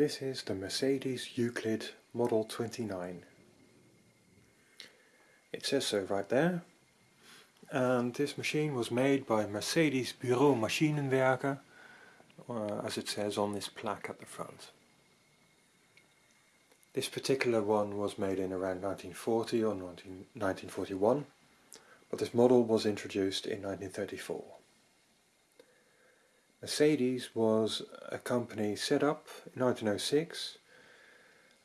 This is the Mercedes Euclid Model 29. It says so right there. And this machine was made by Mercedes Bureau Maschinenwerke, uh, as it says on this plaque at the front. This particular one was made in around 1940 or 19, 1941, but this model was introduced in 1934. Mercedes was a company set up in 1906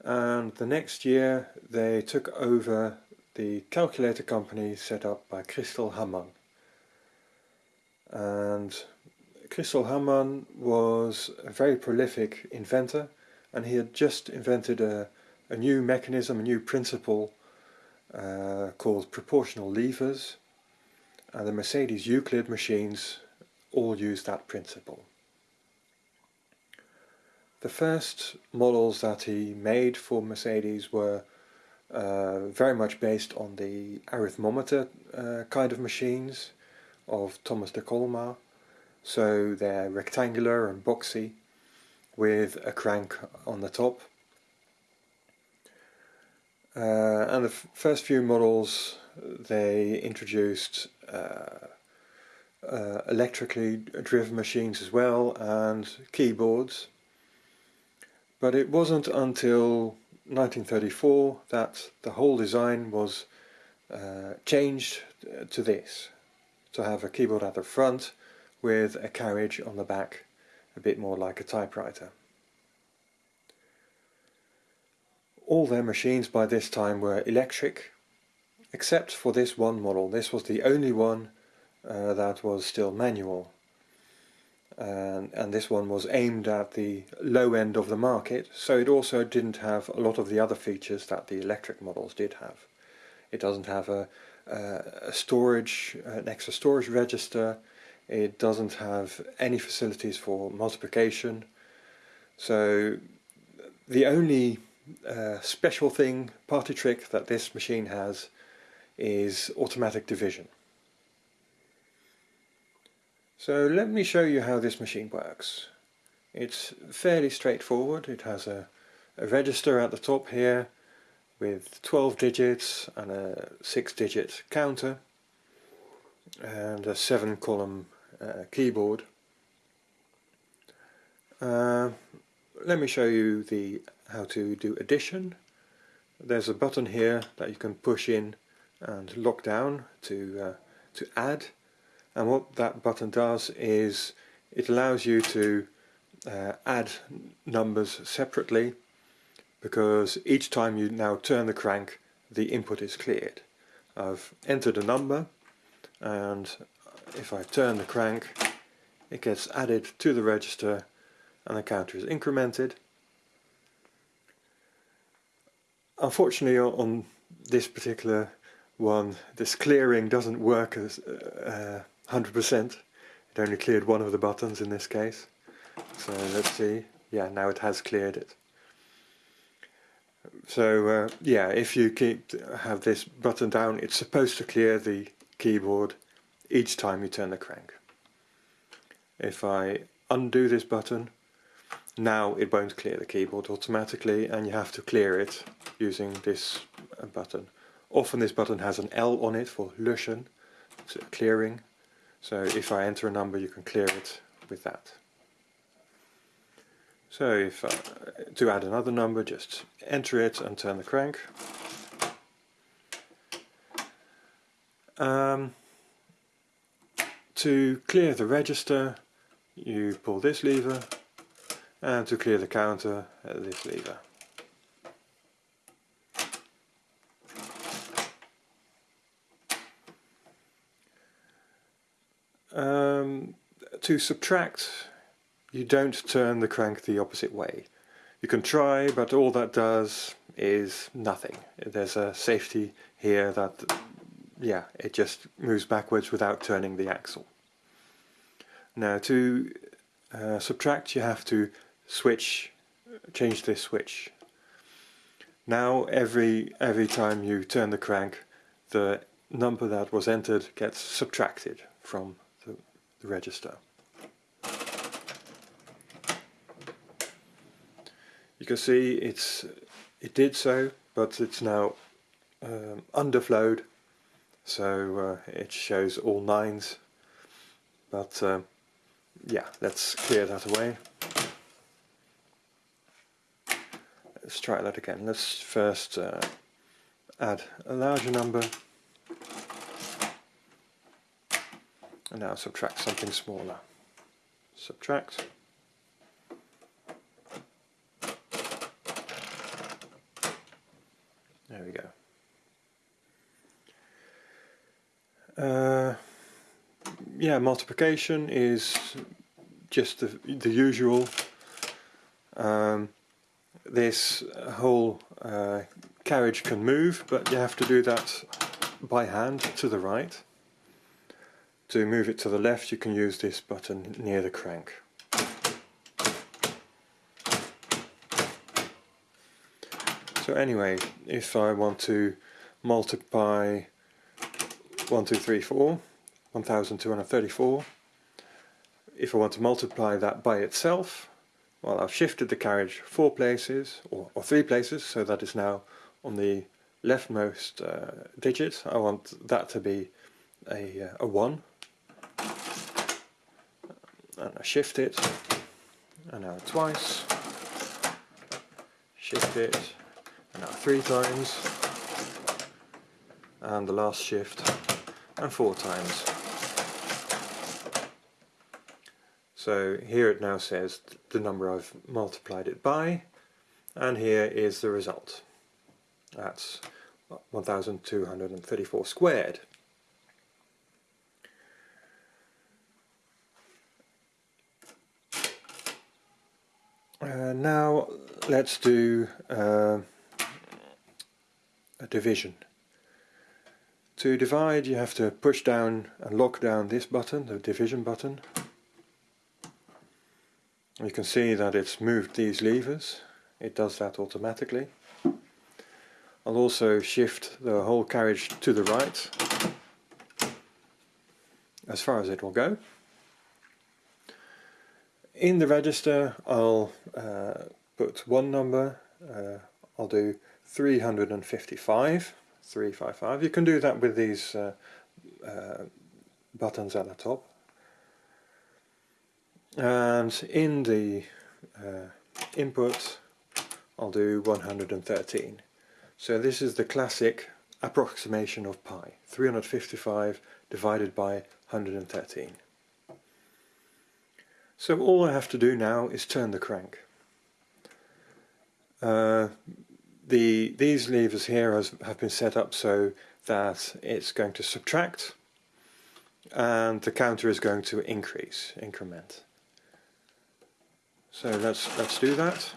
and the next year they took over the calculator company set up by Christel Hamann. And Christel Hamann was a very prolific inventor and he had just invented a, a new mechanism, a new principle uh, called proportional levers and the Mercedes Euclid machines all use that principle. The first models that he made for Mercedes were uh, very much based on the arithmometer uh, kind of machines of Thomas de Colmar. So they're rectangular and boxy with a crank on the top. Uh, and the first few models they introduced uh, uh, electrically driven machines as well and keyboards. But it wasn't until 1934 that the whole design was uh, changed to this, to have a keyboard at the front with a carriage on the back, a bit more like a typewriter. All their machines by this time were electric, except for this one model. This was the only one uh, that was still manual. And, and this one was aimed at the low end of the market, so it also didn't have a lot of the other features that the electric models did have. It doesn't have a, a storage, an extra storage register, it doesn't have any facilities for multiplication, so the only uh, special thing, party trick that this machine has is automatic division. So let me show you how this machine works. It's fairly straightforward. It has a, a register at the top here with 12 digits and a 6 digit counter and a 7 column uh, keyboard. Uh, let me show you the how to do addition. There's a button here that you can push in and lock down to, uh, to add and what that button does is it allows you to uh, add numbers separately because each time you now turn the crank the input is cleared. I've entered a number and if I turn the crank it gets added to the register and the counter is incremented. Unfortunately on this particular one this clearing doesn't work as uh, 100%. It only cleared one of the buttons in this case. So let's see. Yeah, now it has cleared it. So uh, yeah, if you keep have this button down, it's supposed to clear the keyboard each time you turn the crank. If I undo this button, now it won't clear the keyboard automatically and you have to clear it using this uh, button. Often this button has an L on it for löschen, so clearing, so if I enter a number you can clear it with that. So if uh, to add another number just enter it and turn the crank. Um, to clear the register you pull this lever and to clear the counter uh, this lever. Um, to subtract, you don't turn the crank the opposite way. You can try, but all that does is nothing. There's a safety here that, yeah, it just moves backwards without turning the axle. Now to uh, subtract you have to switch, change this switch. Now every, every time you turn the crank the number that was entered gets subtracted from the register. You can see it's it did so, but it's now um, underflowed, so uh, it shows all nines. But um, yeah, let's clear that away. Let's try that again. Let's first uh, add a larger number and now subtract something smaller. Subtract. There we go. Uh, yeah, multiplication is just the, the usual. Um, this whole uh, carriage can move, but you have to do that by hand to the right. To move it to the left you can use this button near the crank. So anyway, if I want to multiply 1, 2, 3, 4, 1234, if I want to multiply that by itself, well I've shifted the carriage four places, or, or three places, so that is now on the leftmost uh, digit. I want that to be a, uh, a 1. And I shift it, and now twice, shift it, and now three times, and the last shift, and four times. So here it now says the number I've multiplied it by, and here is the result. That's 1234 squared. Uh, now let's do uh, a division. To divide you have to push down and lock down this button, the division button. You can see that it's moved these levers, it does that automatically. I'll also shift the whole carriage to the right as far as it will go. In the register I'll uh, put one number, uh, I'll do 355, 355. You can do that with these uh, uh, buttons at the top. And in the uh, input I'll do 113. So this is the classic approximation of pi, 355 divided by 113. So all I have to do now is turn the crank. Uh, the These levers here has, have been set up so that it's going to subtract and the counter is going to increase, increment. So let's let's do that.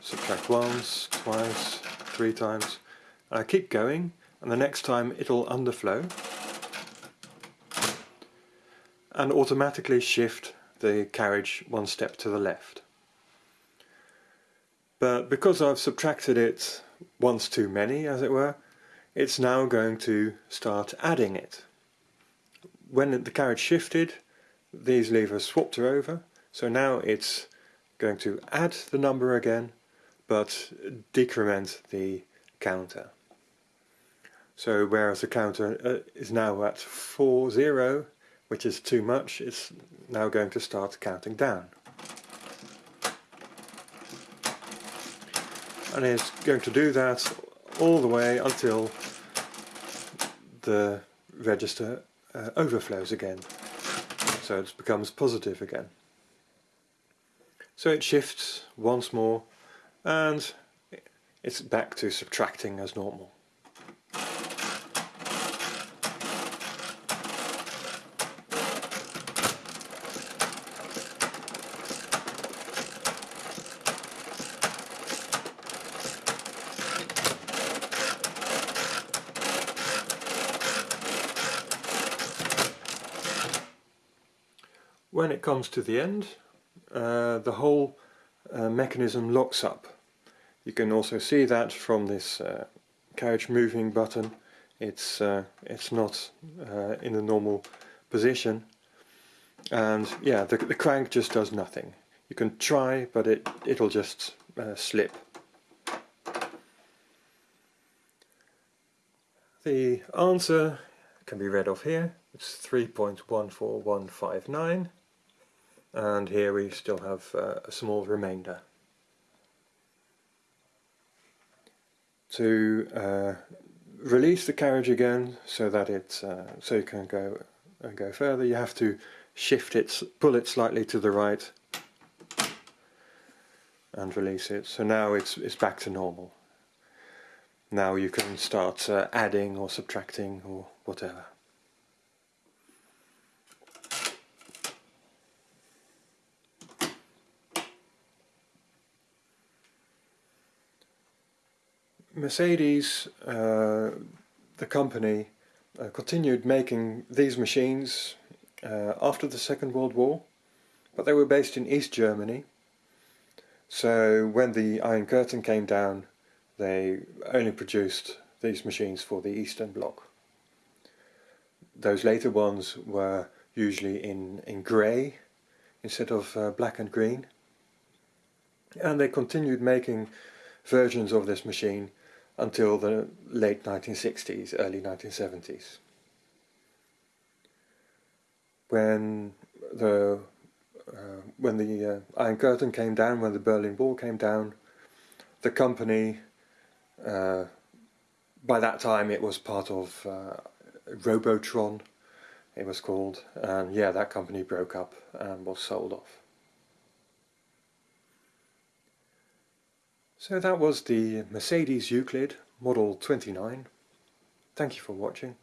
Subtract once, twice, three times. And I keep going and the next time it'll underflow and automatically shift the carriage one step to the left. But because I've subtracted it once too many, as it were, it's now going to start adding it. When the carriage shifted, these levers swapped her over, so now it's going to add the number again but decrement the counter. So whereas the counter uh, is now at 4, 0, which is too much, it's now going to start counting down. And it's going to do that all the way until the register uh, overflows again. So it becomes positive again. So it shifts once more and it's back to subtracting as normal. When it comes to the end, uh, the whole uh, mechanism locks up. You can also see that from this uh, carriage moving button. It's uh, it's not uh, in the normal position, and yeah, the, the crank just does nothing. You can try, but it it'll just uh, slip. The answer can be read off here, it's 3.14159 and here we still have uh, a small remainder. To uh, release the carriage again so that it uh, so you can go and uh, go further you have to shift it, pull it slightly to the right and release it. So now it's, it's back to normal. Now you can start uh, adding or subtracting or whatever. Mercedes, uh, the company, uh, continued making these machines uh, after the Second World War, but they were based in East Germany. So when the Iron Curtain came down, they only produced these machines for the Eastern Bloc. Those later ones were usually in, in grey instead of uh, black and green. And they continued making versions of this machine until the late 1960s, early 1970s. When the uh, when the uh, Iron Curtain came down, when the Berlin Wall came down, the company, uh, by that time it was part of uh, Robotron, it was called, and yeah, that company broke up and was sold off. So that was the Mercedes Euclid Model 29. Thank you for watching.